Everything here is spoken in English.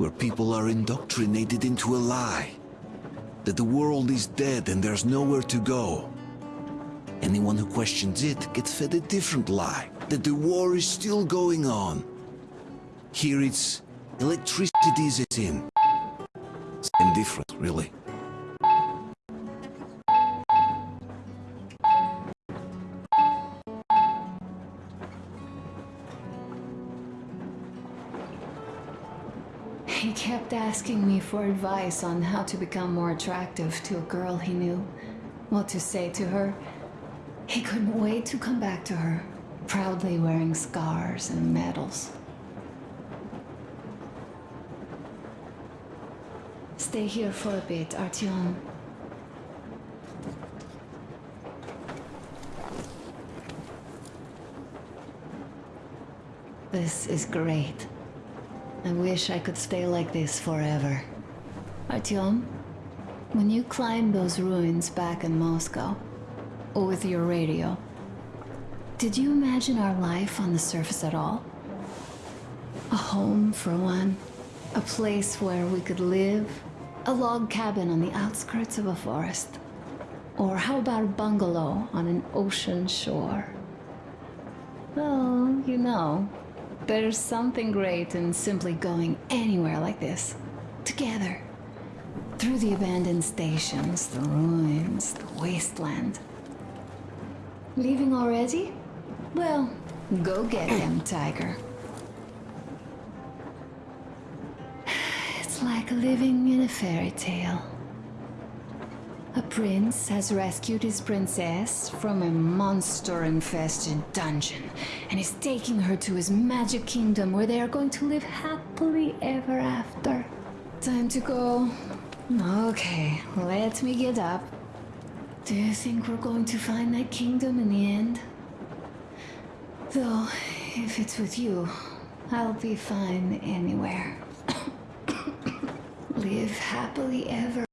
where people are indoctrinated into a lie. That the world is dead and there's nowhere to go. Anyone who questions it gets fed a different lie, that the war is still going on. Here it's electricity is a sin. Same difference, really. He kept asking me for advice on how to become more attractive to a girl he knew, what to say to her. He couldn't wait to come back to her, proudly wearing scars and medals. Stay here for a bit, Artyom. This is great. I wish I could stay like this forever. Artyom, when you climbed those ruins back in Moscow, or with your radio, did you imagine our life on the surface at all? A home for one, a place where we could live, a log cabin on the outskirts of a forest. Or how about a bungalow on an ocean shore? Well, you know, there's something great in simply going anywhere like this. Together. Through the abandoned stations, the ruins, the wasteland. Leaving already? Well, go get them, Tiger. It's like living in a fairy tale. A prince has rescued his princess from a monster-infested dungeon and is taking her to his magic kingdom where they are going to live happily ever after. Time to go. Okay, let me get up. Do you think we're going to find that kingdom in the end? Though, if it's with you, I'll be fine anywhere. live happily ever